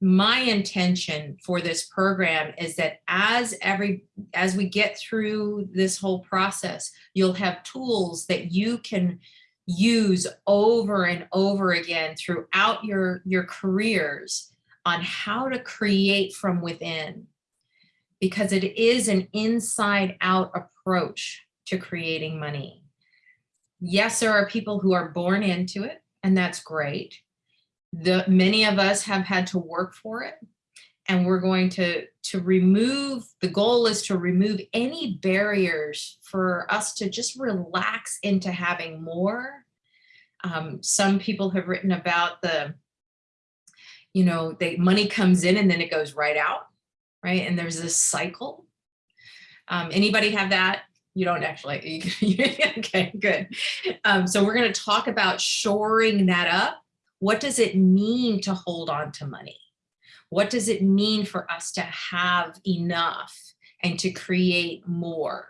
my intention for this program is that as every as we get through this whole process, you'll have tools that you can use over and over again throughout your, your careers on how to create from within. Because it is an inside out approach to creating money. Yes, there are people who are born into it, and that's great. The many of us have had to work for it, and we're going to to remove the goal is to remove any barriers for us to just relax into having more. Um, some people have written about the you know the money comes in and then it goes right out right? And there's this cycle. Um, anybody have that? You don't actually. Okay good. Um, so we're going to talk about shoring that up what does it mean to hold on to money what does it mean for us to have enough and to create more?